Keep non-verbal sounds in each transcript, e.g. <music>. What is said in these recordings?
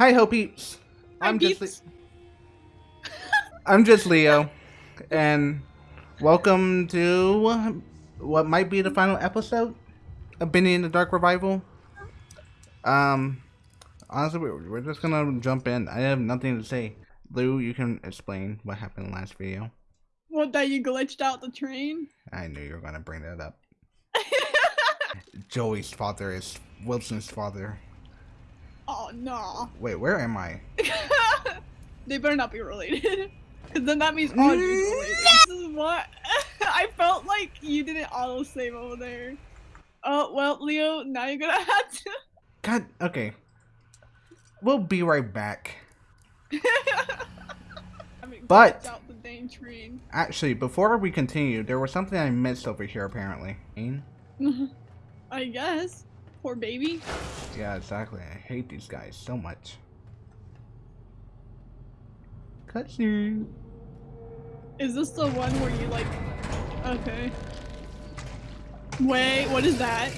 Hi, Ho Peeps. I'm just. Le- I'm just Leo, and welcome to what might be the final episode of Bendy and the Dark Revival. Um, honestly, we're, we're just gonna jump in. I have nothing to say. Lou, you can explain what happened in the last video. What that you glitched out the train? I knew you were gonna bring that up. <laughs> Joey's father is Wilson's father. Oh no. Wait, where am I? <laughs> they better not be related. <laughs> Cause then that means related. This is what <laughs> I felt like you didn't auto save over there. Oh well, Leo, now you're gonna have to. God, okay. We'll be right back. I mean, But- glitched out the dang train. Actually, before we continue, there was something I missed over here apparently. I guess. Poor baby. Yeah, exactly. I hate these guys so much. Cutscene. Is this the one where you like? Okay. Wait, what is that? I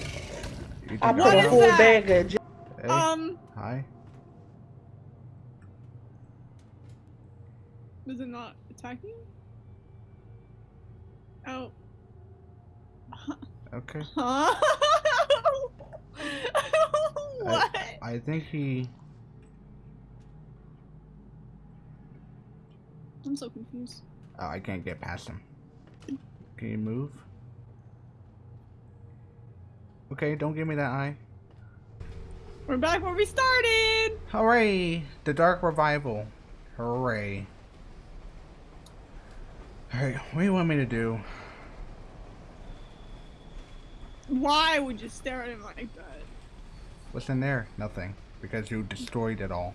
think put a full that? bag of Hey, Um, hi. does it not attack you? Oh. Okay. <laughs> Huh? <laughs> what? I think he. I'm so confused. Oh, I can't get past him. Can you move? Okay, don't give me that eye. We're back where we started. Hooray! The Dark Revival. Hooray. Alright, what do you want me to do? Why would you stare at him like that? What's in there? Nothing. Because you destroyed it all.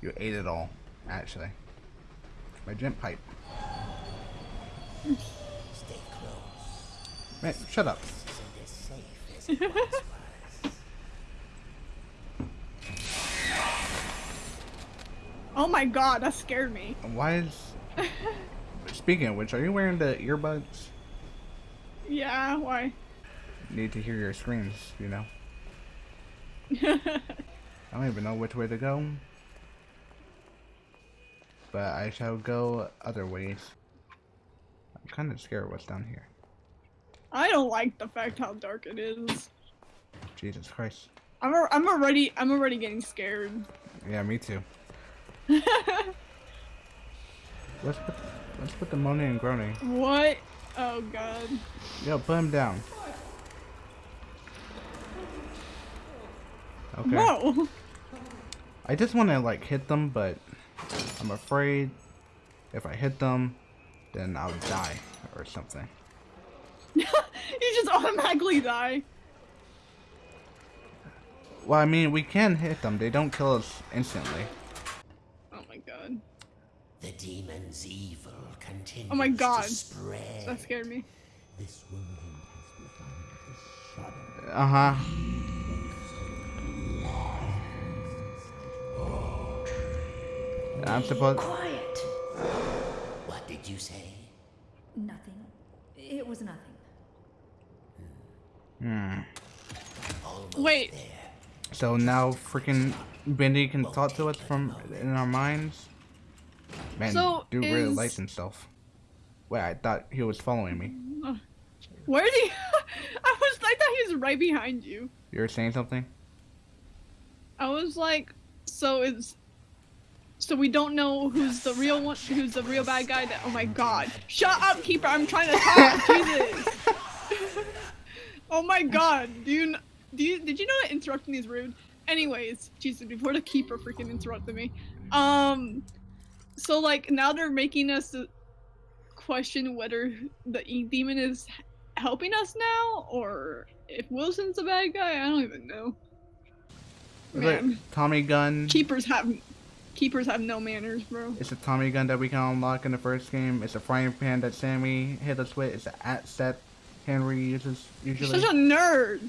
You ate it all, actually. My gent pipe. Stay close. Man, shut up. Isn't as safe as it once was. Oh my god, that scared me. Why is... <laughs> Speaking of which, are you wearing the earbuds? Yeah, why? Need to hear your screams, you know? <laughs> I don't even know which way to go. But I shall go other ways. I'm kind of scared what's down here. I don't like the fact how dark it is. Jesus Christ. I'm al- I'm already I'm already getting scared. Yeah, me too. <laughs> Let's put, let's put the moaning and groaning. what? Oh god. Yo, put him down. Okay. Whoa. I just want to like hit them, but I'm afraid if I hit them, then I'll die or something. <laughs> you just automatically die. Well, I mean, we can hit them. They don't kill us instantly. Oh my god. The demon's evil continues Oh my God. to spread. That scared me. This woman has begun to shudder. Uh I'm supposed. Quiet. What did you say? Nothing. It was nothing. Hmm. Wait. there. So now, freaking Bendy can talk to us from in our minds. Man, So dude really likes himself. Wait, I thought he was following me. <laughs> Where did he? <laughs> I was. I thought he was right behind you. You were saying something? I was like, so it's. So we don't know who's the real one, who's the real bad guy. That oh my god! Shut up, keeper! I'm trying to talk. <laughs> Jesus! oh my god! Do you do you did you know that interrupting is rude? Anyways, Jesus! Before the keeper freaking interrupted me, um, so like now they're making us question whether the e demon is helping us now or if Wilson's a bad guy. I don't even know. Is it Man. Tommy gun? Keepers have keepers have no manners, bro. It's a Tommy gun that we can unlock in the first game. It's a frying pan that Sammy hit us with. It's an axe that Henry uses You're usually. such a nerd.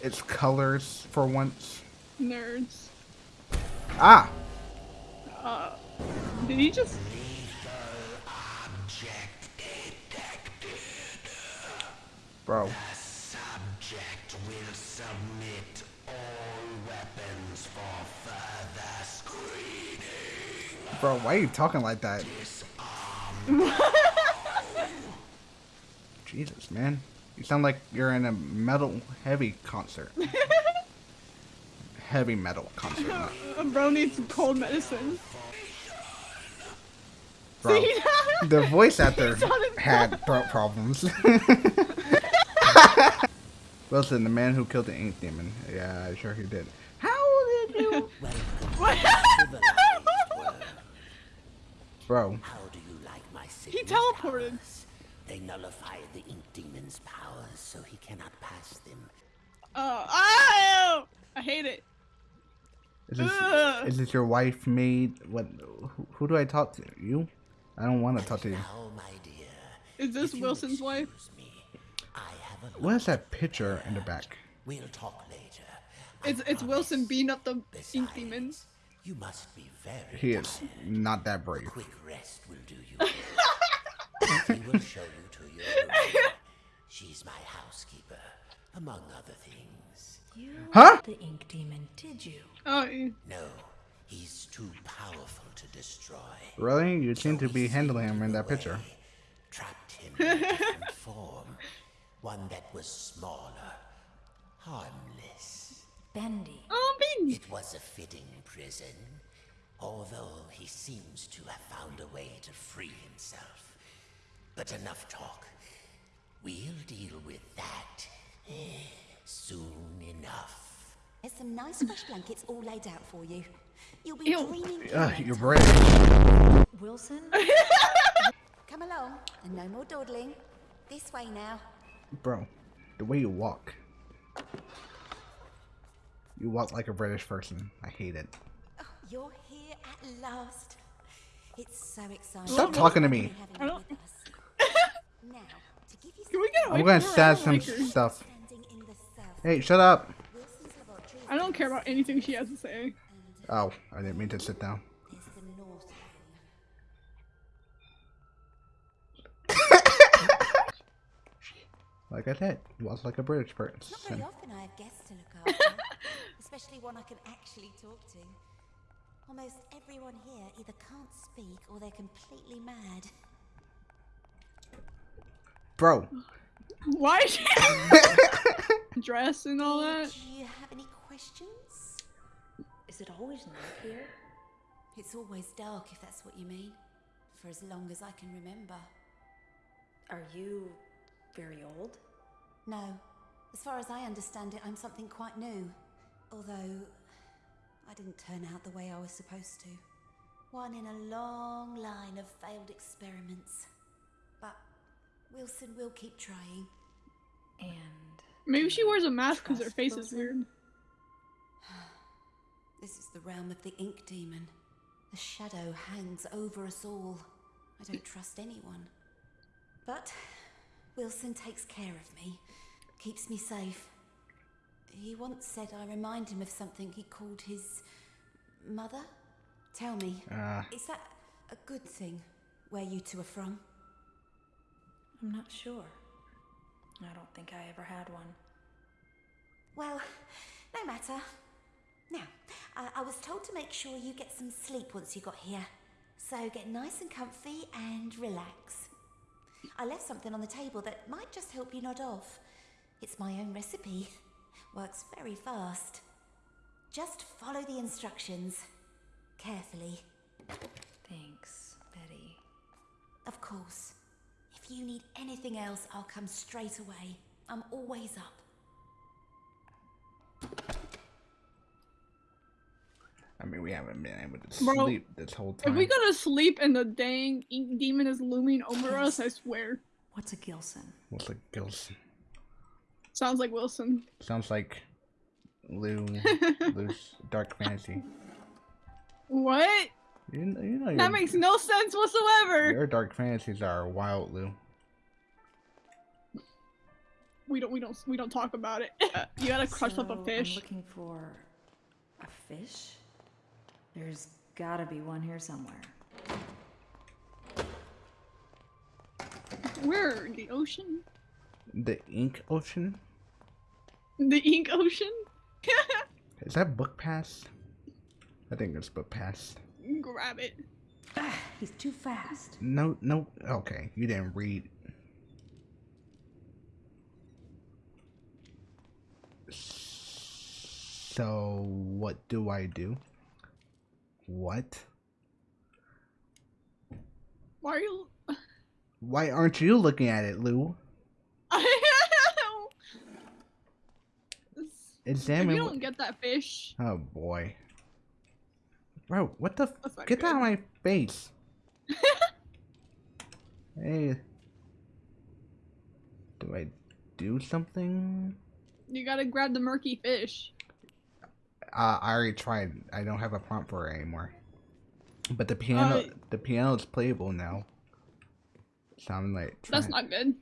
It's colors for once. Nerds. Ah! Uh, did he just? Bro. Bro, why are you talking like that? <laughs> Jesus, man. You sound like you're in a metal heavy concert. heavy metal concert. not- <laughs> Bro needs some cold medicine. Bro, See? the voice actor He <laughs> had throat problems. Wilson, the man who killed the ink demon. Yeah, sure he did. How did you? What? Bro, How do you like my he signet teleported. powers? They nullify the ink demon's powers, so he cannot pass them. Oh, oh, I hate it. is this, Ugh. is this your wife made? What? Who, who do I talk to? You? I don't want to talk to you. Now, my dear, Is this Wilson's wife? excuse Me, I have a What is that picture in the back? We'll talk later. It's it's Wilson beating up the ink Besides, demon. You must be very He is not that brave. Quick rest will do you. good. we will show you to your room. She's my housekeeper, among other things. You Huh? the ink demon, did you? Oh. No, he's too powerful to destroy. Really? You seem to be handling him in that picture. Trapped him in a different form. One that was smaller, harmless. Bendy. oh, bean. It was a fitting prison, although he seems to have found a way to free himself. But enough talk. We'll deal with that eh, soon enough. There's some nice fresh blankets all laid out for you. You'll be Ew. dreaming. Ugh, in no you're brave. Wilson? <laughs> Come along, and no more dawdling. This way now. Bro, the way you walk. You walk like a British person. I hate it. Oh, you're here at last. It's so exciting. Stop talking to me. Having I you don't- with us. <laughs> now, to give you Can we get away I'm gonna from stab some like stuff. standing in the south. Hey, shut up. Wilson's laboratory is I don't care about anything she has to say. Oh, I didn't mean to sit down. is the north wing. <laughs> Like I said, walk like a British Not very person. often I have guests to look after, <laughs> especially one I can actually talk to. Almost everyone here either can't speak or they're completely mad. Bro, Why is she <laughs> dress and all that? Do you have any questions? Is it always night here? It's always dark, if that's what you mean. For as long as I can remember. Are you very old? No. As far as I understand it, I'm something quite new. Although, I didn't turn out the way I was supposed to. One in a long line of failed experiments. But Wilson will keep trying. And Maybe she wears a mask because her Trust face is weird. <sighs> This is the realm of the ink demon. The shadow hangs over us all. I don't trust anyone. But Wilson takes care of me, keeps me safe. He once said I remind him of something he called his mother. Tell me, uh, is that a good thing where you two are from? I'm not sure. I don't think I ever had one. Well, no matter. Now, I, I was told to make sure you get some sleep once you got here. So get nice and comfy and relax. I left something on the table that might just help you nod off. It's my own recipe. Works very fast. Just follow the instructions. Carefully. Thanks, Betty. Of course. If you need anything else, I'll come straight away. I'm always up. I mean, we haven't been able to Bro, sleep this whole time. If time. we go to sleep and the dang ink demon is looming over us, I swear. What's a Gilson? What's a Gills? Sounds like Wilson. Sounds like Lou, <laughs> Lou's dark fantasy. What? You, you know your, That makes no sense whatsoever. your dark fantasies are wild, Lou. We don't we don't we don't talk about it. <laughs> you gotta crush up So, a I'm fish. looking for a fish. There's gotta be one here somewhere. Where? The ocean? The ink ocean. <laughs> The ink ocean? Is that book pass? I think it's book pass. Grab it. Ah, he's too fast. No, no. Okay, you didn't read. So, what do I do? What? Why are you? Why aren't you looking at it, Lou? <laughs> if Examine. you don't get that fish, Oh boy. Bro, what the? F- Get that out of my face. <laughs> hey. Do I do something? you gotta grab the murky fish. Uh, I already tried. I don't have a prompt for it anymore. But the piano, Uh, the piano is playable now. So I'm like, That's not good.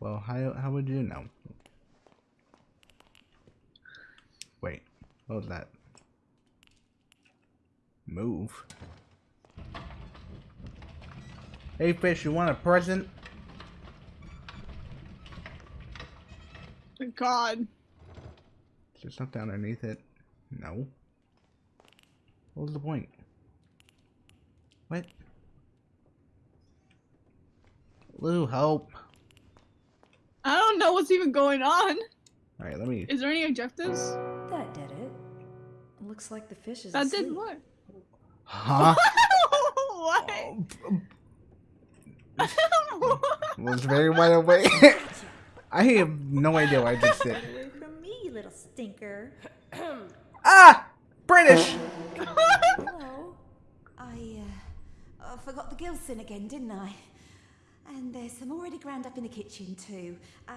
Well, how how would you know? Was that? Move. Hey fish, you want a present? God. Is there something underneath it? No. What was the point? What? Lou, help. I don't know what's even going on. Alright, let me. Is there any objectives? That did it. Looks like the fish is That asleep. did what? Huh? <laughs> what? <laughs> was very wide awake. <laughs> I have no idea what I just did. Away from me, little stinker. <coughs> Ah! British! Hello. I, uh, I forgot the Gilson again, didn't I? And there's some already ground up in the kitchen too. Uh,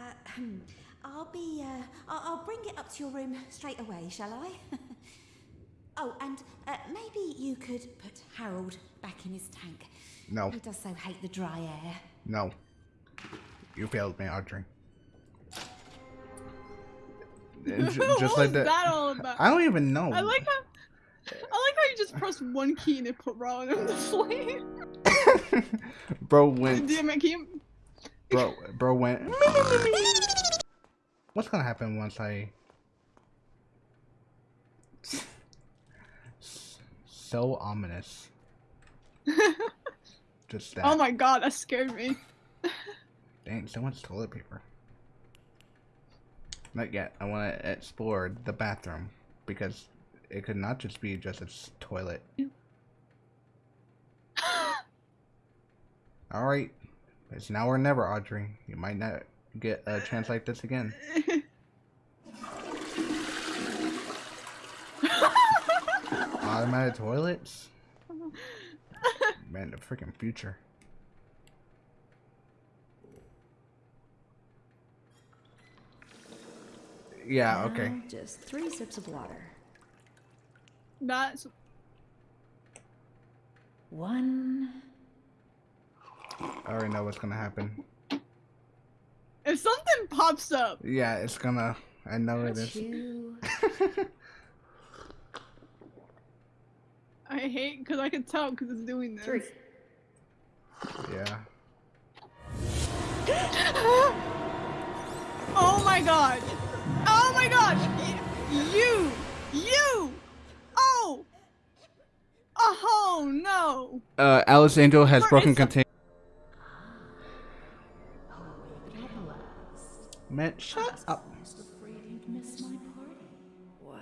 I'll be, uh, I'll, I'll bring it up to your room straight away, shall I? <laughs> oh, and uh, maybe you could put Harold back in his tank. No, He does so hate the dry air. no. You failed me, Audrey. It's <laughs> what just was like that. that all about? I don't even know. I like how I like how you just press one key and it put Ron in the sleep. <laughs> bro went. Damn it, keep Bro, bro went. What's gonna happen once I? So ominous. <laughs> Just that. Oh my god, that scared me. <laughs> Dang, so much toilet paper. Not yet. I want to explore the bathroom because it could not just be just a toilet. <laughs> All right, it's now or never, Audrey. You might not get a chance like this again. <laughs> Automatic toilets? Man, the freaking future. Yeah, okay. Now, Just three sips of water. That's One. I already know what's gonna happen. If something pops up. Yeah, it's gonna. I know it is. Two. <laughs> I hate because I can tell because it's doing this. Three. Yeah. <gasps> oh my god! Oh my gosh! You! You! Oh! Oh no! Uh, Alice Angel has broken is contain. Man, shut up. What?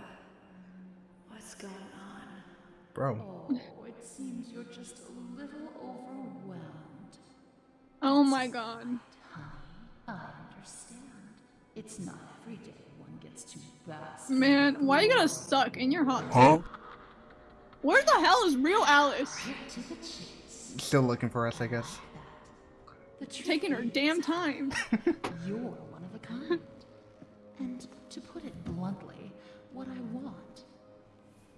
What's going on? Bro. Oh, it seems you're just a little overwhelmed. Oh my god. I understand. It's not every day one gets to bask. Man, why you gotta suck in your hot huh? Where the hell is real Alice? to the chase. Still looking for us, I guess. The Taking her damn time. <laughs> You're one of a kind. And to put it bluntly, what I want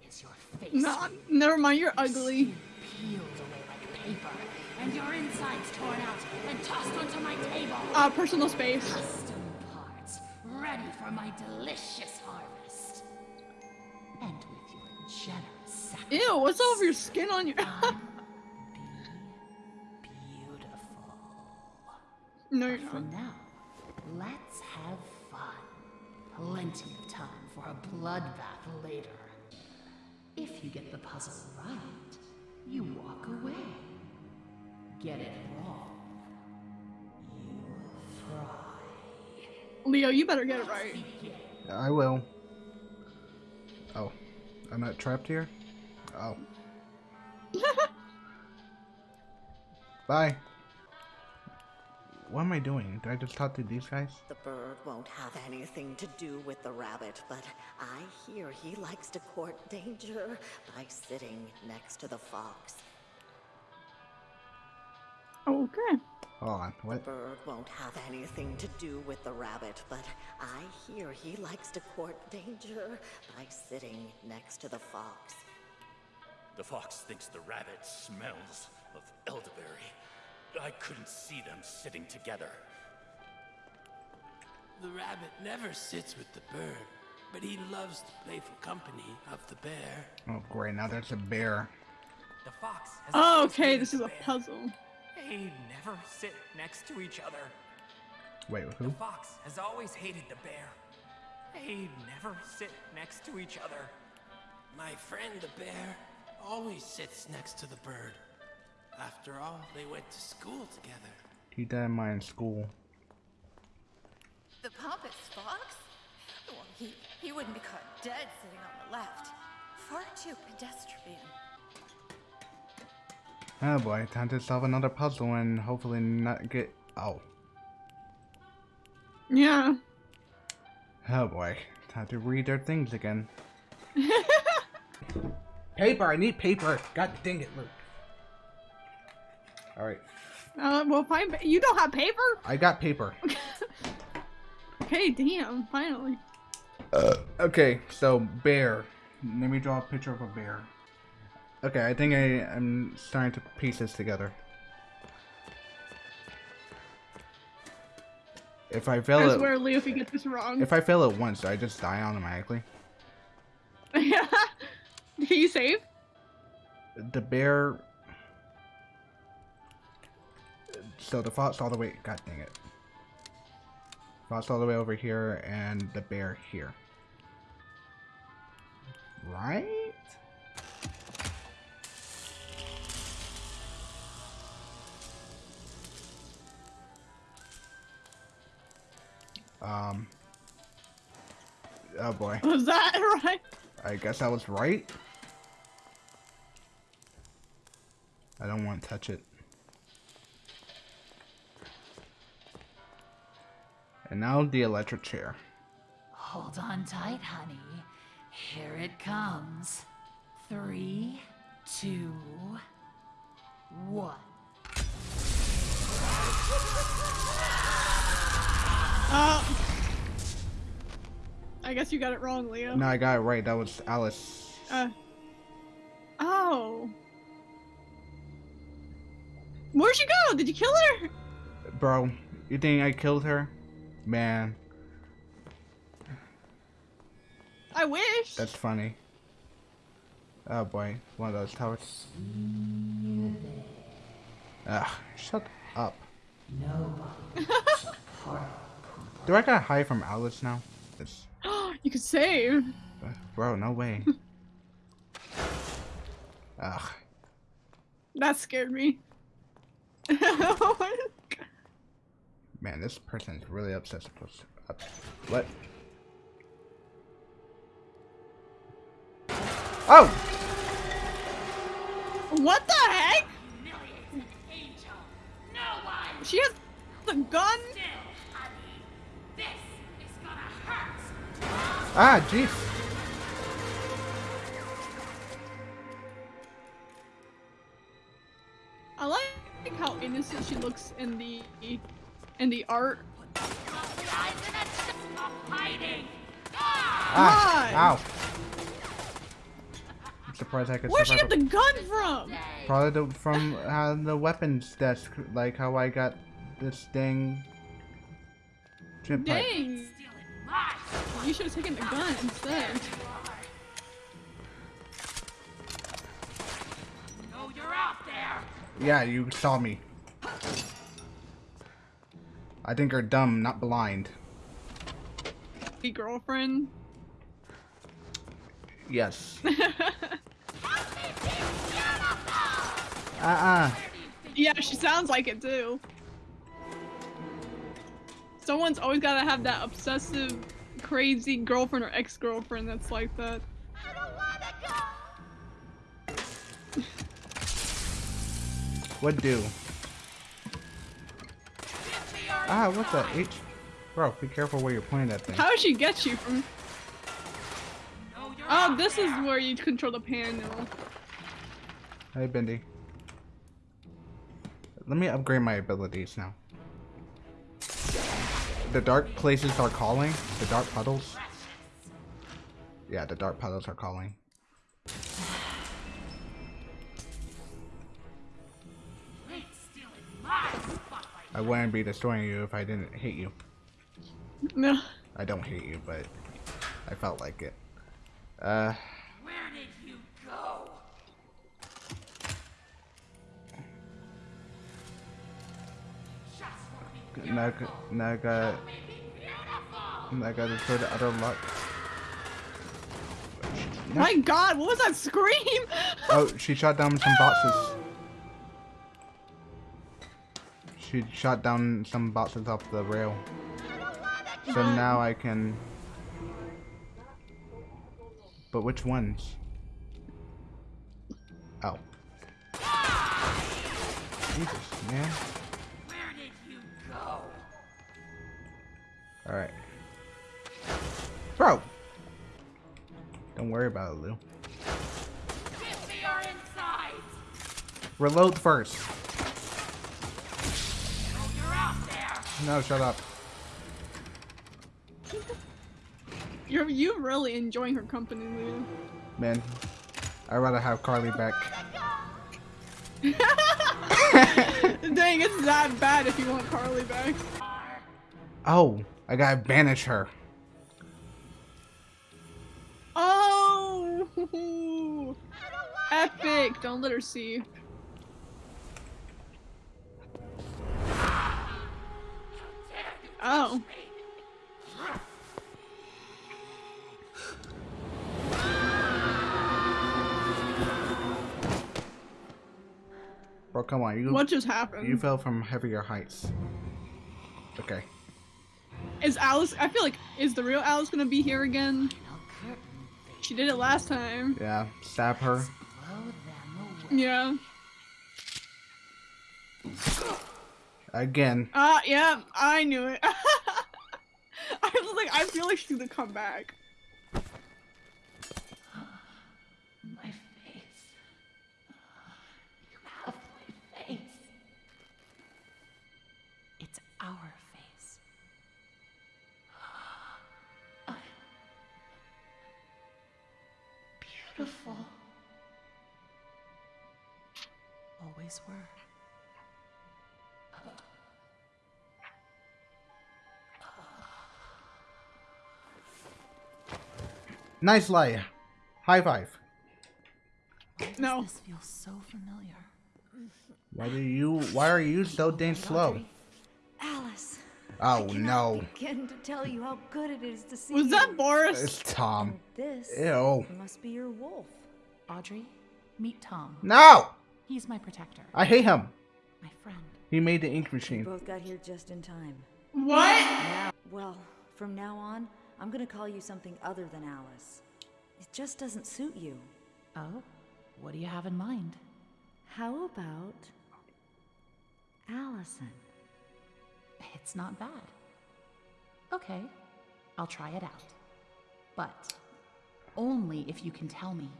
is your face. Nah, never mind, you're ugly. Peeled away like paper, and your insides torn out and tossed onto my table. Uh, personal space. Custom parts, ready for my delicious harvest. And with your generous sacrifice, Ew, what's all over your skin on your. <laughs> be beautiful. no, you're For now, let's have fun. plenty of time for a bloodbath later. If you get the puzzle right, you walk away. Get it wrong. You fry. Leo, you better get it right. I will. Oh, I'm not trapped here? Oh. <laughs> Bye. What am I doing? Did I just talk to these guys? The bird won't have anything to do with the rabbit, but I hear he likes to court danger by sitting next to the fox. Okay. Hold on. What? Bird won't have anything to do with the rabbit, but I hear he likes to court danger by sitting next to the fox. The fox thinks the rabbit smells of elderberry. I couldn't see them sitting together. The rabbit never sits with the bird, but he loves the playful company of the bear. Oh, great. Now there's a bear. The fox has Oh, okay, this is a puzzle. They never sit next to each other. Wait, who? The fox has always hated the bear. They never sit next to each other. My friend the bear always sits next to the bird. After all, they went to school together. Keep that in mind in school. The pompous fox? Well, he, he wouldn't be caught dead sitting on the left. Far too pedestrian. Oh boy, time to solve another puzzle and hopefully not get. Oh. Yeah. Oh boy, time to read their things again. <laughs> paper, I need paper. God dang it, Luke. Alright, Uh, well, fine. You don't have paper? I got paper. <laughs> Okay, damn. Finally. Uh, Okay, so bear. Let me draw a picture of a bear. Okay, I think I am starting to piece this together. If I fail I it, swear, Leo, if you get this wrong. if I fail it once, do I just die automatically. <laughs> Yeah. Can you save? The bear. So the fox all the way. God dang it. Fox all the way over here, and the bear here. Right? Um. Oh boy. <laughs> Was that right? I guess I was right. I don't want to touch it. And now the electric chair. Hold on tight, honey. Here it comes. Three, two, one. Uh, I guess you got it wrong, Leo. No, I got it right. That was Alice. Uh. Oh. Where'd she go? Did you kill her? Bro, you think I killed her? Man, I wish. that's funny. Oh boy, one of those towers. Ugh, shut up. <laughs> Do I gotta hide from Alice now? It's, <gasps> you could save. bro, no way. <laughs> Ugh. That scared me. <laughs> Oh Man, this person's really obsessed with up. What? Oh! what the heck? She has the gun. Ah, jeez. I like how innocent she looks in the in the art. Ah, ow. I'm surprised I could Where'd she get the gun from? Probably the, from uh, the weapons desk, like how I got this dang. Chip pipe. Dang. You should have taken the gun instead. Oh, you're out there! Yeah, you saw me. I think you're dumb, not blind. girlfriend. Yes. <laughs> Uh-uh. Yeah, she sounds like it too. Someone's always gotta have that obsessive, crazy girlfriend or ex-girlfriend that's like that. What do? Ah, what the H? Bro, be careful where you're pointing that thing. How did she get you from? Oh, this is where you control the panel. Hey, Bendy. Let me upgrade my abilities now. The dark places are calling. The dark puddles. Yeah, the dark puddles are calling. I wouldn't be destroying you if I didn't hate you. No. I don't hate you, but I felt like it. Uh, Where did you go? now, g- now I got, now I got to destroy the other luck. My God, what was that scream? Oh, she shot down some boxes. <gasps> <laughs> She shot down some boxes off the rail. So now I can. But which ones? Oh. Jesus, man. Where did you go? Alright. Bro! Don't worry about it, Lou. Give me your. Reload first. No, shut up. You're you really enjoying her company, Lou. Man, I'd rather have Carly back. <laughs> Dang, it's that bad if you want Carly back. Oh, I gotta banish her. Oh! <laughs> Epic! Don't let her see. Oh. Bro, come on. You, What just happened? You fell from heavier heights. Okay. Is Alice? I feel like is the real Alice gonna be here again? She did it last time. Yeah, stab her. Yeah. Again. Ah, yeah, I knew it. <laughs> I was like, I feel like she's gonna come back. <gasps> My face. You have my face. It's our face. <gasps> I'm beautiful. Always were. Nice lie. High five. No. This feels so familiar. Why do you? Why are you so dang slow? Alice. Oh no. Begin to tell you how good it is to see Was that Boris? It's Tom. This Ew. must be your wolf. Audrey, meet Tom. No. He's my protector. I hate him. My friend. He made the ink machine. We both got here just in time. What? Now, well, from now on, I'm gonna call you something other than Alice. It just doesn't suit you. Oh? What do you have in mind? How about Allison? It's not bad. Okay, I'll try it out. But only if you can tell me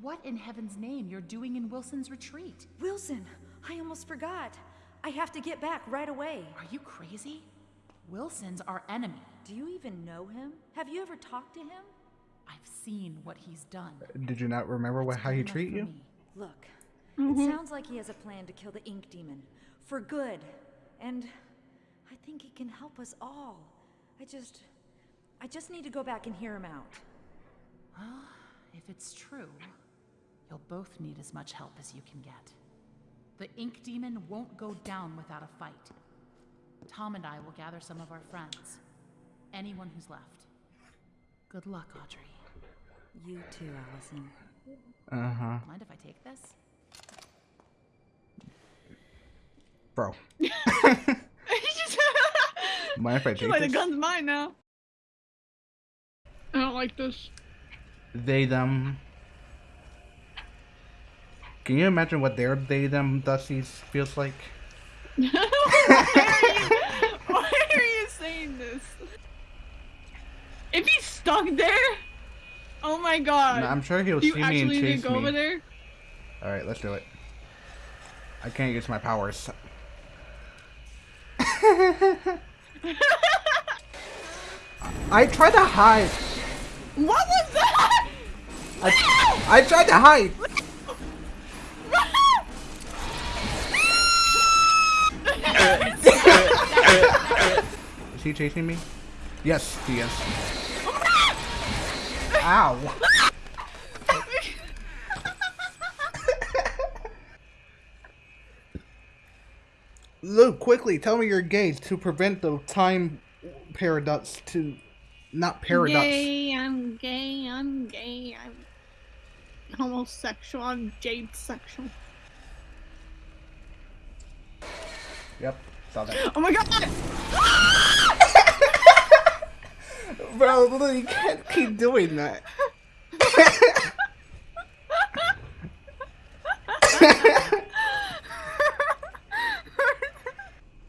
what in heaven's name you're doing in Wilson's retreat. Wilson, I almost forgot. I have to get back right away. Are you crazy? Wilson's our enemy. Do you even know him? Have you ever talked to him? I've seen what he's done. Did you not remember what how he Enough treat you? me. Look, Mhm. it sounds like he has a plan to kill the ink demon. For good. And I think he can help us all. I just. I just need to go back and hear him out. Well, if it's true, you'll both need as much help as you can get. The ink demon won't go down without a fight. Tom and I will gather some of our friends. Anyone who's left. Good luck, Audrey. You too, Allison. Uh huh. Mind if I take this? Bro. <laughs> Mind if I take like, the gun's mine now. I don't like this. They them. Can you imagine what their they them Dusty's feels like? <laughs> why, are you, Why are you saying this? If he's stuck there, oh my god. No, I'm sure he'll see me and actually need to chase go me. over there? All right, let's do it. I can't use my powers. <laughs> I tried to hide. What was that? I, I tried to hide. <laughs> <laughs> Is he chasing me? Yes, he is. Ow. Luke, quickly tell me your gaze to prevent the time paradox to not paradox. Gay, I'm gay, I'm gay, I'm homosexual, I'm jade sexual. Yep, saw that. Oh my god! Bro, Luke, you can't keep doing that.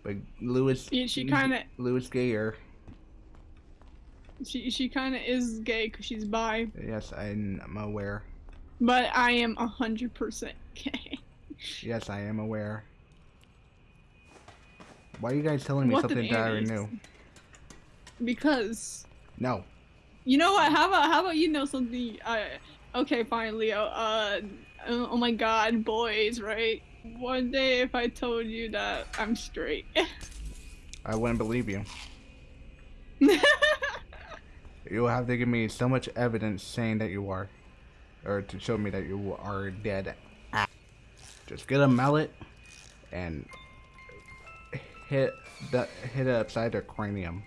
but Louis, Yeah, she kinda- Lewis Gayer. She she kind of is gay because she's bi, Yes, I'm aware. but I am a hundred percent gay. Yes, I am aware. Why are you guys telling me What something that I already knew? Because No. you know what? How about how about you know something? Uh, okay, fine, Leo. Uh, oh oh my God, boys, right? One day, if I told you that I'm straight, <laughs> I wouldn't believe you. <laughs> You'll have to give me so much evidence saying that you are. Or to show me that you are dead. Just get a mallet and hit the hit it upside their cranium.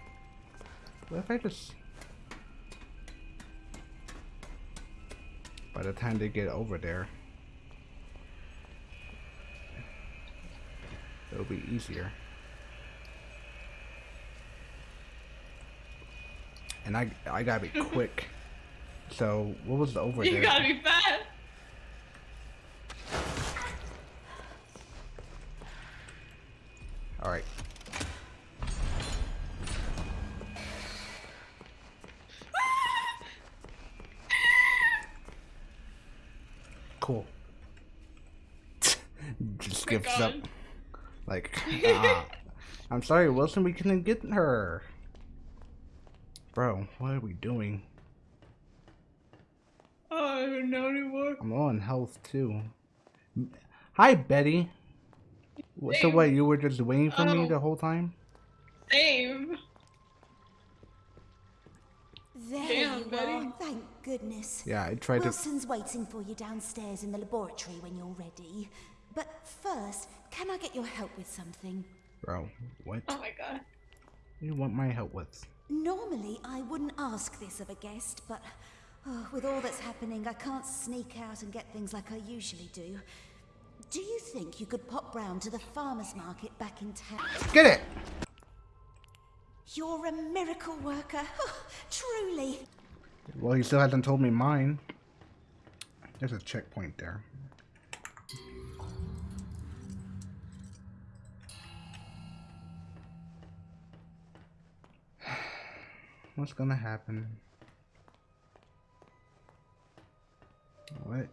What if I just by the time they get over there it'll be easier. And I I gotta be <laughs> quick. So what was the over you there? gotta be fast. All Cool. <laughs> Just gives up. Like, <laughs> ah. I'm sorry, Wilson, we couldn't get her. Bro, what are we doing? Oh, I don't know anymore. I'm low on health too. Hi, Betty. What- So Same. what? You were just waiting for me Oh. the whole time? Same. There Damn, you Betty. are. Thank goodness. Yeah, I tried to. Wilson's waiting for you downstairs in the laboratory when you're ready. But first, can I get your help with something? Bro, what? Oh my god. You want my help with? Normally, I wouldn't ask this of a guest, but oh, with all that's happening, I can't sneak out and get things like I usually do. Do you think you could pop round to the farmer's market back in town? Get it! You're a miracle worker. <laughs> Truly. Well, he still hasn't told me mine. There's a checkpoint there. <sighs> What's gonna happen? What?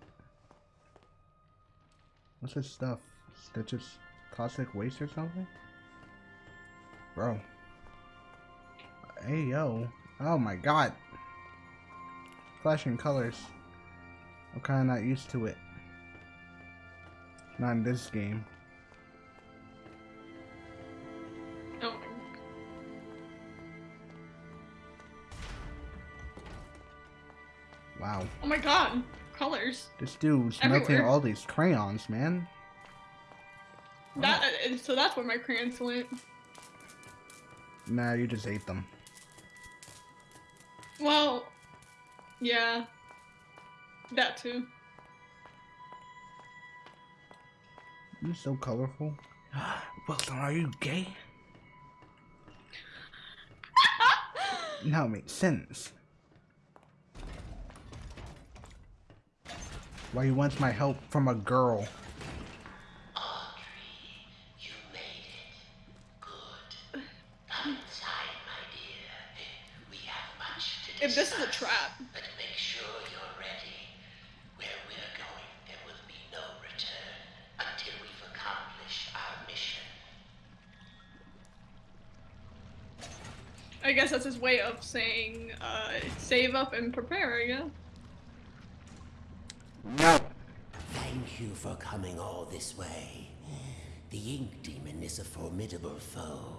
What's this stuff? Stitches toxic waste or something? Bro. Hey yo. Oh my god. Flashing colors. I'm kinda not used to it. Not in this game. Oh. Wow. Oh my god. Colors. This dude's melting all these crayons, man. That uh, so that's where my crayons went. Nah, you just ate them. Well, Yeah. That too. You're so colorful. <gasps> Wilson, are you gay? <laughs> now it makes sense. Why he wants my help from a girl. If this is a trap. But make sure you're ready. Where we're going, there will be no return until we've accomplished our mission. I guess that's his way of saying, uh, save up and prepare, I guess. No. Thank you for coming all this way. The Ink Demon is a formidable foe.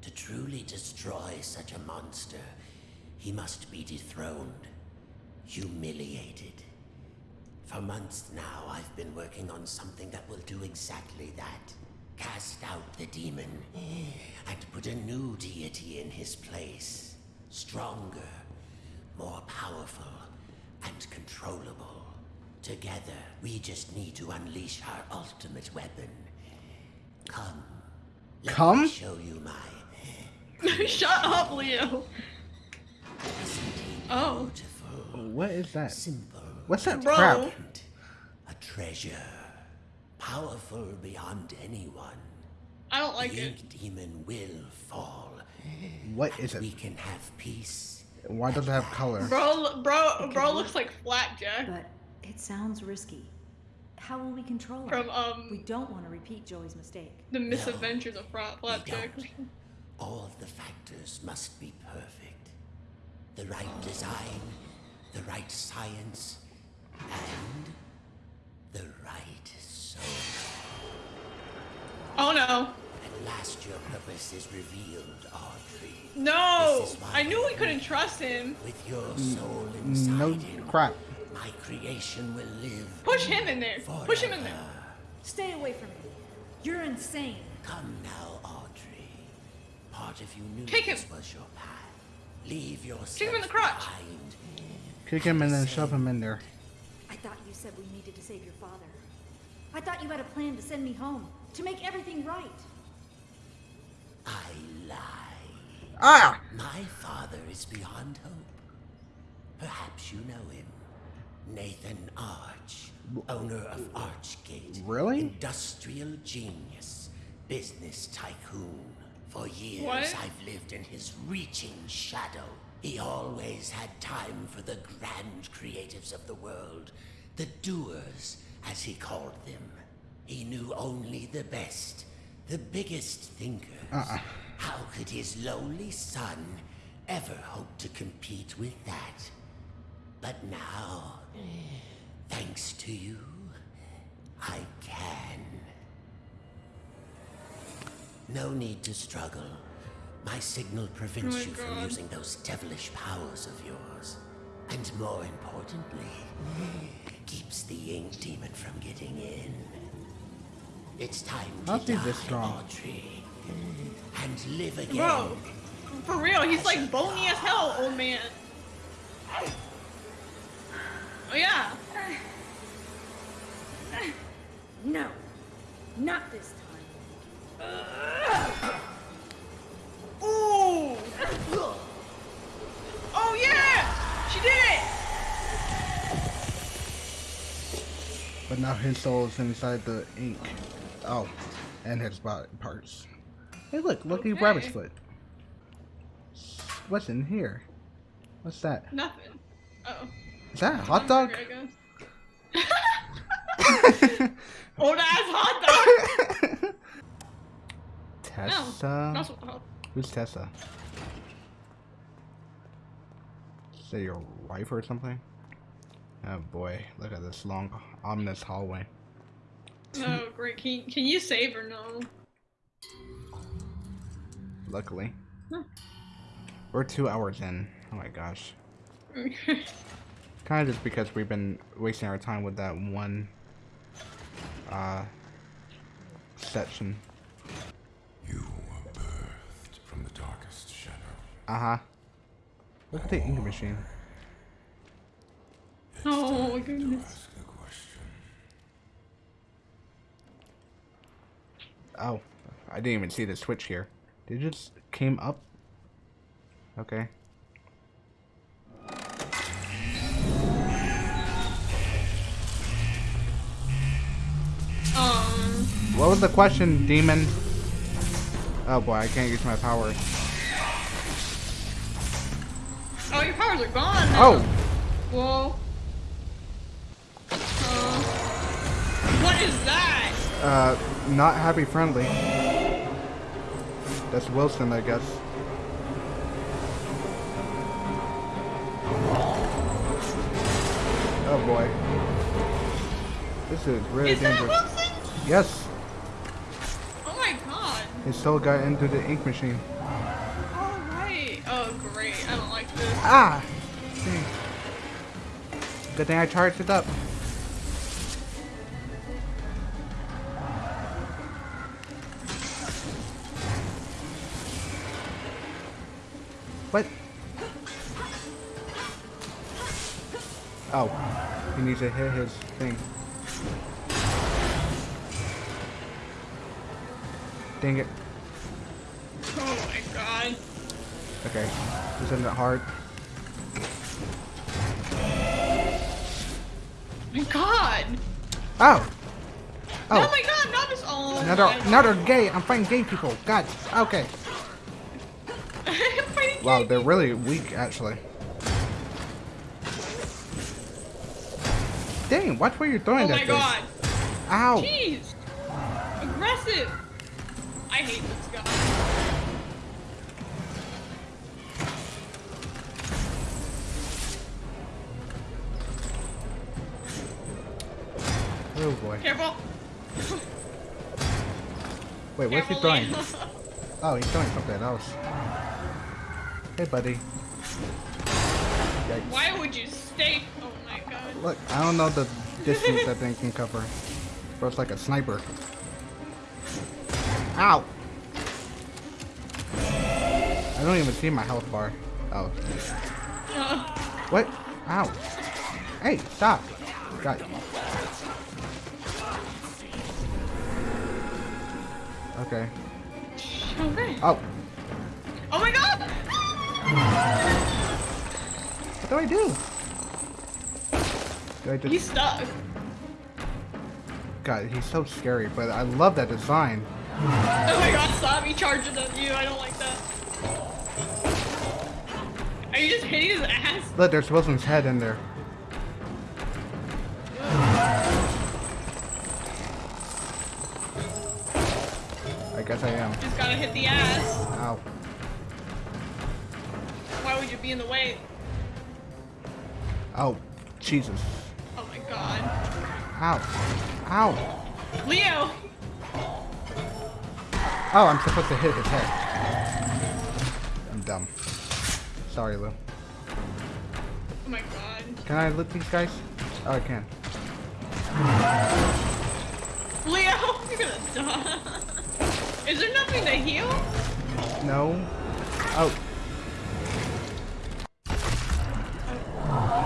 To truly destroy such a monster, he must be dethroned, humiliated. For months now, I've been working on something that will do exactly that. Cast out the demon and put a new deity in his place. Stronger, more powerful, and controllable. Together, we just need to unleash our ultimate weapon. Come. Let Come? me show you my <laughs> Shut up, Leo. Oh. What is that? Simple. What's that Bro. crap? A treasure. Powerful beyond anyone. I don't like the it. Ink Demon will fall. What is We it? can have peace. Why does it have color? Bro, bro, bro looks like Flapjack But it sounds risky. How will we control it? from um We don't want to repeat Joey's mistake. the Misadventures of Fra- Flapjack. All of the factors must be perfect. The right design, the right science, and the right soul. Oh no. At last your purpose is revealed, Audrey. No! This is why I knew we couldn't trust him. With your mm, soul inside No him, crap. my creation will live. Push him in there. Push him in there. Stay away from me. You're insane. Come now, Audrey. Part of you knew Kick him. this was your path. Leave yourself Kick him in the crotch. behind. Kick him and then shove him in there. I thought you said we needed to save your father. I thought you had a plan to send me home, to make everything right. I lie. Ah! My father is beyond hope. Perhaps you know him. Nathan Arch, owner of Archgate. Really? Industrial genius, business tycoon. For years, What? I've lived in his reaching shadow. He always had time for the grand creatives of the world, the doers, as he called them. He knew only the best, the biggest thinkers. Uh-uh. How could his lowly son ever hope to compete with that? But now, thanks to you, I can. No need to struggle. My signal prevents Oh my you from using those devilish powers of yours. And more importantly, keeps the ink demon from getting in. It's time to How's he die, this strong? Audrey, and live again. Bro, for real, he's like bony as hell, old man. Oh yeah. No, not this time. Ooh. Oh yeah, she did it. But now his soul is inside the ink. Oh, and his body parts. Hey, look, lucky Okay. rabbit's foot. What's in here? What's that? Nothing. Oh. Is that a hot dog? Hamburger, I guess. <laughs> Old ass hot dog. <laughs> Tessa. What. Who's Tessa? Is that your wife or something? Oh boy, look at this long, ominous hallway. Oh great. Can you, can you save or no? Luckily. Huh. We're two hours in. Oh my gosh. <laughs> Kind of just because we've been wasting our time with that one uh, section. You were birthed from the darkest shadow. Uh huh. Look at the ink machine. Oh my goodness. Ask a question. Oh, I didn't even see the switch here. Did it just came up? Okay. Um. What was the question, demon? Oh boy, I can't use my powers. Oh, your powers are gone. Now. Oh, Whoa. Uh, what is that? uh, not happy friendly. That's Wilson, I guess. Oh boy. This is really Is that dangerous. Wilson? Yes, god. still got into the ink machine. All right. Oh great. I don't like this. Ah! Dang. Good thing I charged it up. What? Oh, he needs to hit his thing. Dang it. Oh my god. Okay, isn't it hard? My god. Oh! Oh, Oh, my god. Not this. Oh another, my another gay. I'm fighting gay people. God, okay. <laughs> Wow, they're really weak, actually. Dang, watch where you're throwing Oh that my thing. god. Ow. Jeez. Aggressive. I hate this guy. Oh boy. Careful. Wait, what's he throwing? <laughs> Oh, he's throwing something else. Hey, buddy. Yikes. Why would you stay? Oh my god. Look, I don't know the distance that thing can cover. Bro, it's like a sniper. Ow! I don't even see my health bar. Oh. What? Ow. Hey, stop. God. Okay. okay. Oh, Oh my god. what do I do? Do I just... He's stuck. God, he's so scary, but I love that design. Oh my god, stop. He charges at you. I don't like that. Are you just hitting his ass? Look, there's Wilson's head in there. I guess I am. Just gotta hit the ass. Ow. Why would you be in the way? Oh, Jesus. Oh my god. Ow. Ow. Leo! Oh, I'm supposed to hit his head. I'm dumb. Sorry, Lou. Oh my god. Can I loot these guys? Oh, I can. Leo! <laughs> You're gonna die. Is there nothing to heal? No. Oh,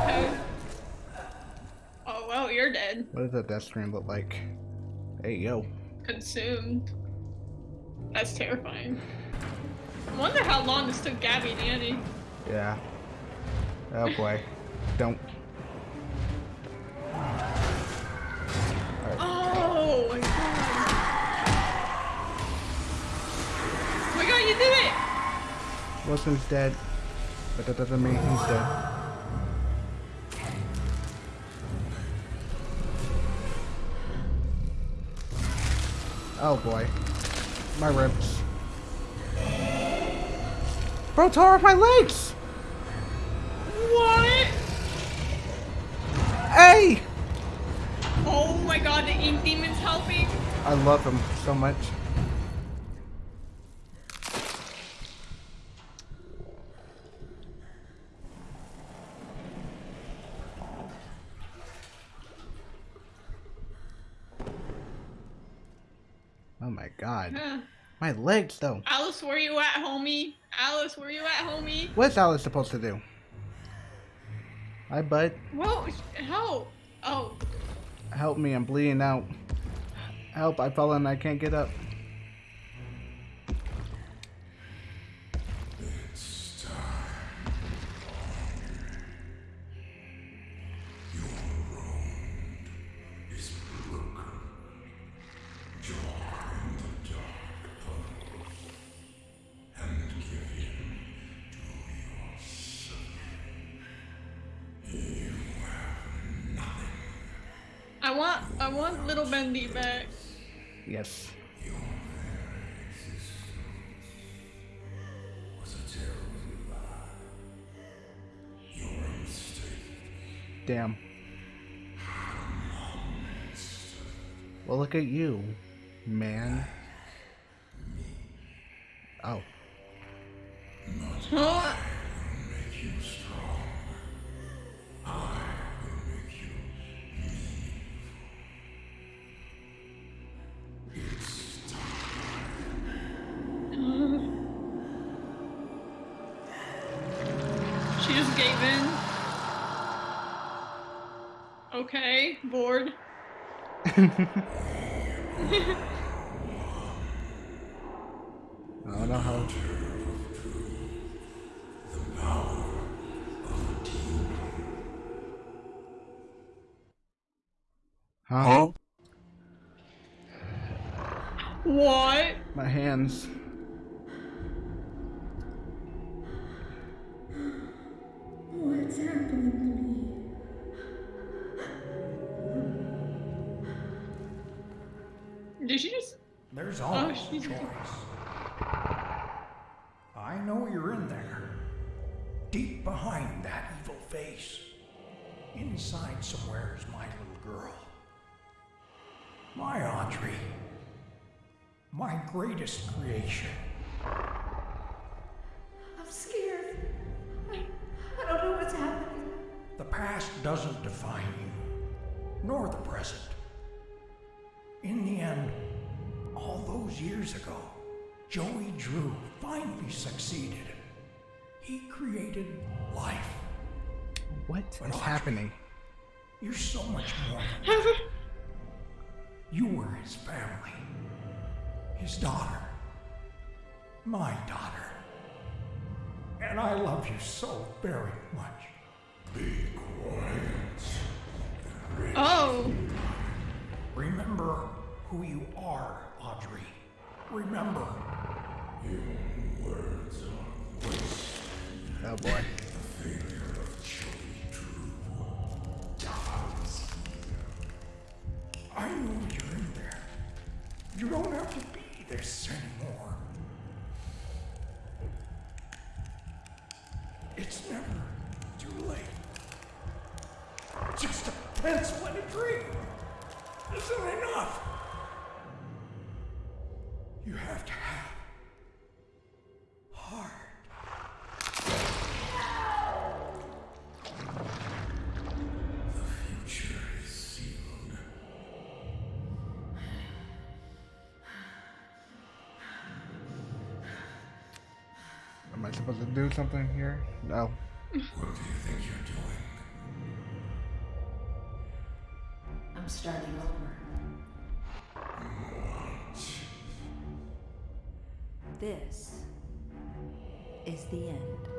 Okay. Oh well, you're dead. what does the death screen look like? Hey, yo. Consumed. That's terrifying. I wonder how long this took Gabby and Andy. Yeah. Oh boy. Don't. Oh my god. Oh my god, you did it! Wilson's dead, but that doesn't mean he's dead. Oh boy. My ribs. Bro, tore off my legs! What? Hey! Oh my god, the ink demon's helping. I love him so much. Oh my god. Huh. My legs though. Alice, where you at, homie? Alice, where you at, homie? What's Alice supposed to do? Hi, bud. Whoa, help! Oh, Help me, I'm bleeding out. Help, I fell and I can't get up. Damn. Well, look at you, man. Joey Drew finally succeeded. He created life. What? What is happening? You're so much more than that. <laughs> You were his family, his daughter, my daughter. And I love you so very much. Be quiet. Oh. Remember who you are, Audrey. Remember. Your words are waste. Oh boy. The of Joey I know you're in there. You don't have to be this anymore. Supposed to do something here? No. What do you think you're doing? I'm starting over. This is the end.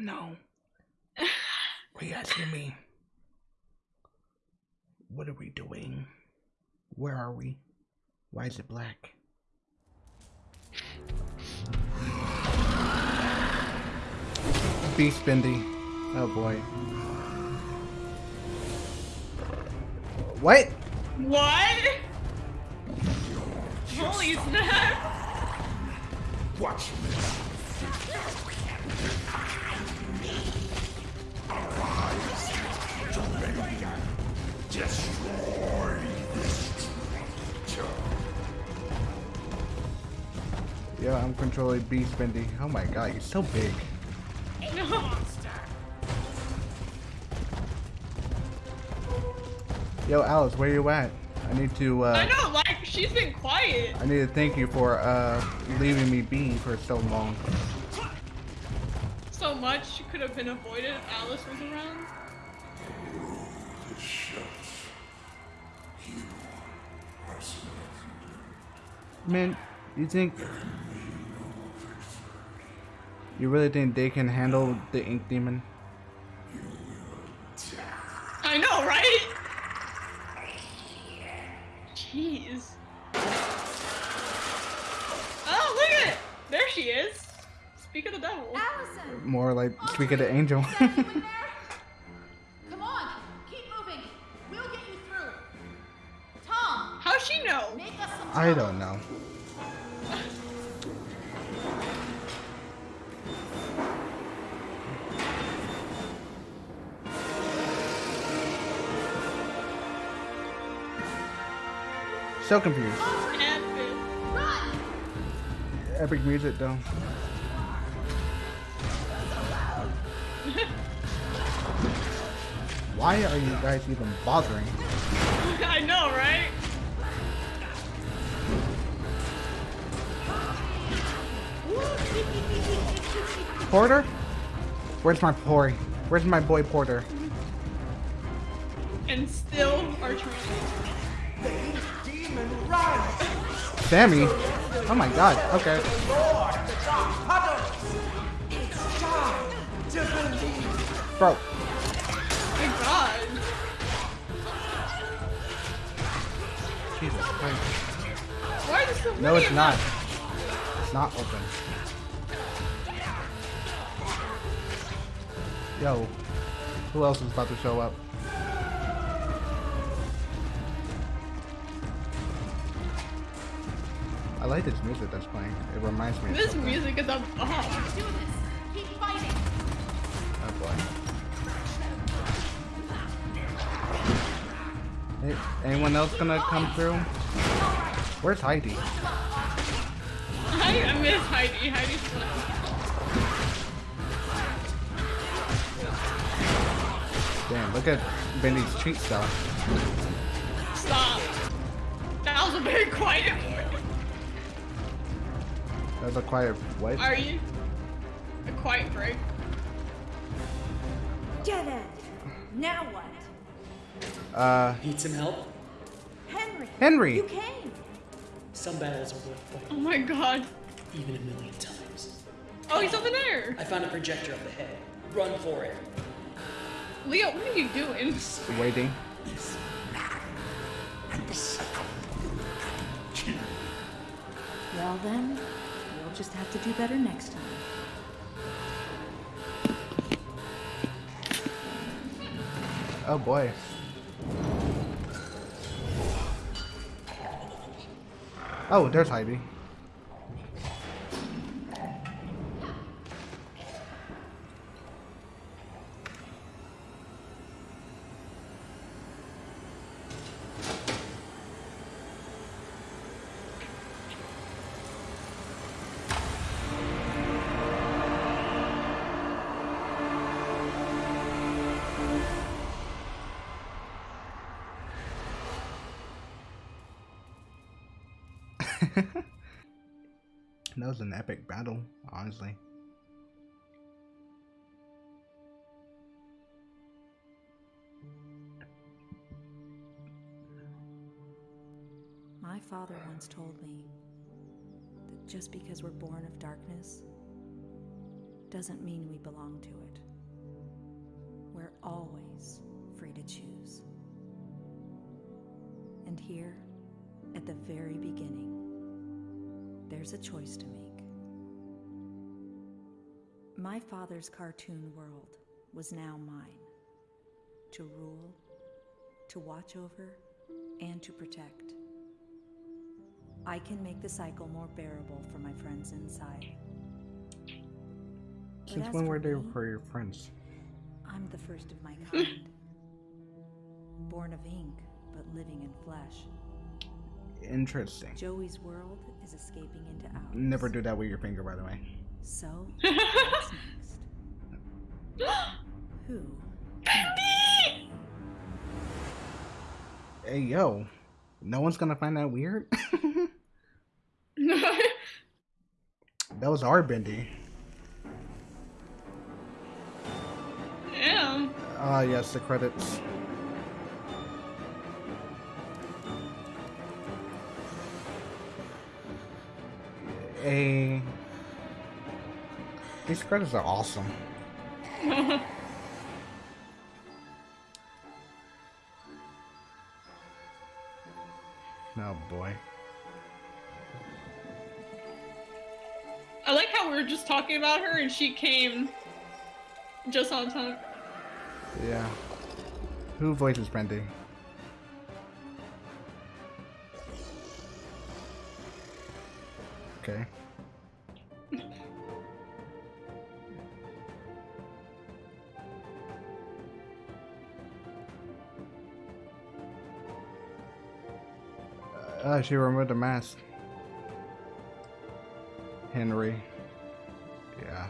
Don't know. <laughs> What are you asking me? What are we doing? Where are we? Why is it black? Beast Bendy. Oh boy. What? What? Holy snap! Watch me. Arise. Destroy this. Yeah, I'm controlling Beast Bendy. Oh my god, he's so big. Yo, Alice, where you at? I need to. Uh, I know, like she's been quiet. I need to thank you for uh, leaving me be for so long. Much could have been avoided if Alice was around. Man, you think you really think they can handle the ink demon? I know, right? Jeez. Oh, look at it! There she is. Speak of the devil. Allison! More like oh, speak of the angel. <laughs> Come on, keep moving. We'll get you through. Tom, How's she know? make us some I don't know. So confused. Epic music though. <laughs> Why are you guys even bothering? <laughs> I know, right? Porter? Where's my Pori? Where's my boy Porter? And still are trying. Demon! Sammy? Oh my god, okay. Bro, My God. Jesus Christ. Why so No, it's not. It's not open. Yo, who else is about to show up? I like this music that's playing. It reminds me This music is a bomb. Oh. Anyone else gonna come through? Where's Heidi? I, I miss Heidi. Heidi's fun. Damn, look at Bendy's cheat stuff. Stop. That was a very quiet one. was a quiet what? Are you? A quiet break. Dead end. Now what? Uh, Need some help? Henry. Henry. You came. Some battles are worth fighting, Oh my god. even a million times. Oh, he's over there. I found a projector up ahead. Run for it. Leo, what are you doing? waiting. Well then, we'll just have to do better next time. Oh boy. Oh, there's Heidi. Epic battle, honestly. My father once told me that just because we're born of darkness doesn't mean we belong to it. We're always free to choose. And here, at the very beginning, there's a choice to make. My father's cartoon world was now mine to rule, to watch over, and to protect. I can make the cycle more bearable for my friends inside. Since when were they for your friends? I'm the first of my kind. Born of ink, but living in flesh. Interesting. Joey's world is escaping into ours. Never do that with your finger, by the way. So, <laughs> what's next? Who? Hey, yo. No one's gonna find that weird? <laughs> that was our Bendy. Yeah. Ah, yes, the credits. A. These credits are awesome. Oh boy. I like how we were just talking about her and she came just on time. Yeah. Who voices Bendy? Okay. She removed the mask. Henry. Yeah.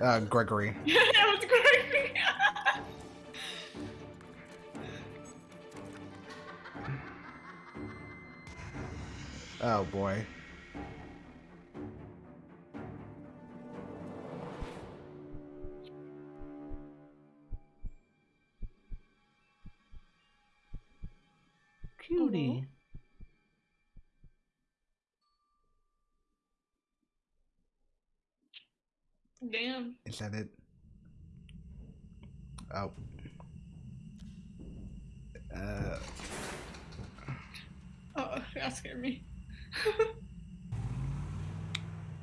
Uh, Gregory. <laughs> that was great. Oh boy. Damn. Is that it? Oh. Uh, Oh, that scared me. <laughs>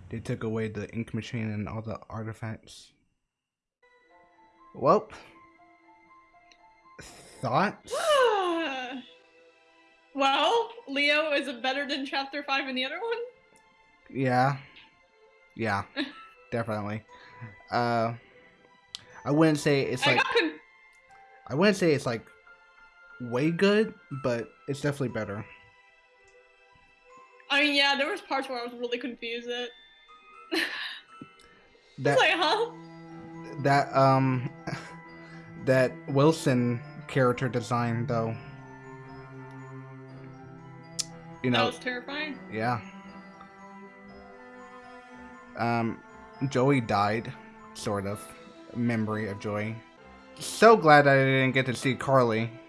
they took away the ink machine and all the artifacts. Well, thoughts? <sighs> well, Leo, is it better than chapter 5 in the other one? Yeah. Yeah. <laughs> definitely. Uh I wouldn't say it's like con- I wouldn't say it's like way good, but it's definitely better. I mean, yeah, there was parts where I was really confused at. <laughs> That like, huh? that um <laughs> that Wilson character design though. You know, that was terrifying. yeah. Um Joey died, sort of. Memory of Joey. So glad I didn't get to see Carly. <laughs>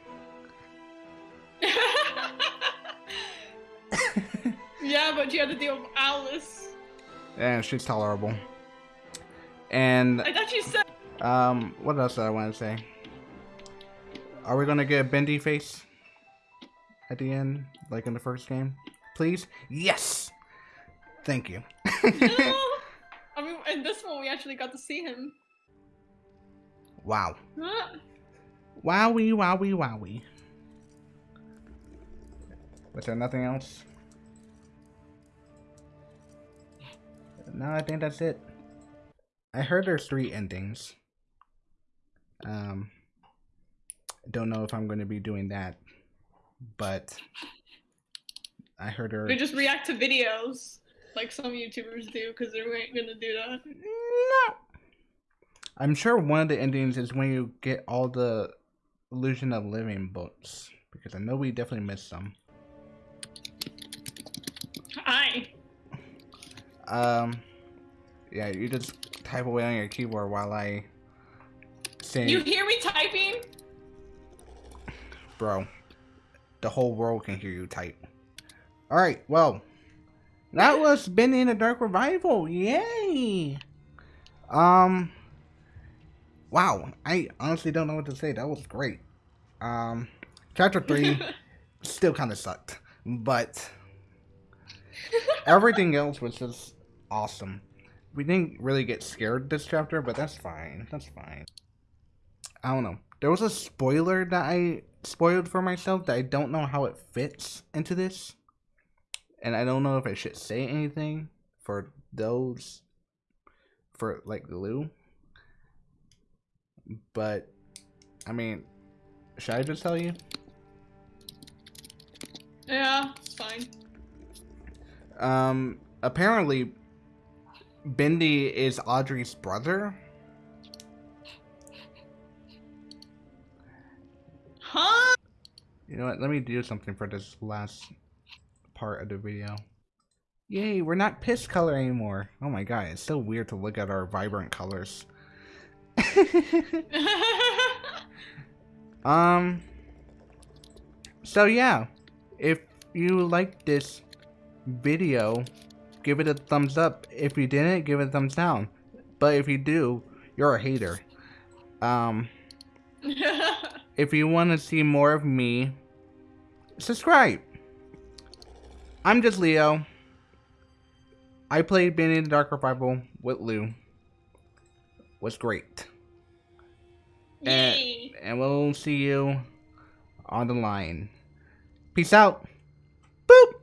Yeah, but you had to deal with Alice. And she's tolerable. And I thought you said. um what else did I want to say? Are we gonna get a bendy face at the end, like in the first game? Please? Yes! Thank you. <laughs> In <laughs> this one, we actually got to see him. Wow. Huh? Wowie, wowie, wowie. Was there nothing else? No, I think that's it. I heard there's three endings. Um, don't know if I'm going to be doing that, but I heard there. We just react to videos like some YouTubers do because they ain't gonna do that. No. I'm sure one of the endings is when you get all the Illusion of Living books because I know we definitely missed some. Hi. Um, yeah, you just type away on your keyboard while I say, You hear me typing? bro. The whole world can hear you type. All right, well, that was Bendy in the Dark Revival. Yay! Um, wow. I honestly don't know what to say. That was great. Um, chapter three <laughs> still kind of sucked, but everything else was just awesome. We didn't really get scared this chapter, but that's fine. That's fine. I don't know. There was a spoiler that I spoiled for myself that I don't know how it fits into this. And I don't know if I should say anything for those for like Lou. But I mean, should I just tell you? Yeah, it's fine. Um apparently Bendy is Audrey's brother. Huh? You know what? Let me do something for this last part of the video. Yay, we're not piss color anymore. Oh my god, it's so weird to look at our vibrant colors. <laughs> um so yeah, if you like this video, give it a thumbs up. If you didn't, give it a thumbs down. But if you do, you're a hater. Um <laughs> if you want to see more of me, subscribe. I'm just Leo. I played Bendy the Dark Revival with Lou. Was great. And, and we'll see you on the line. Peace out. Boop.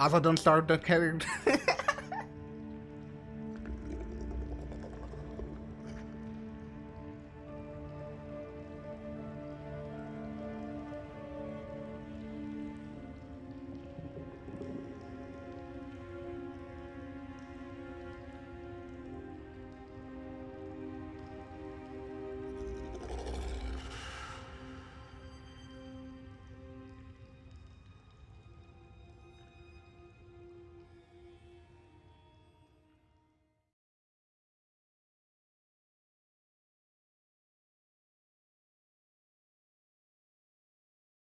Also, don't start the character.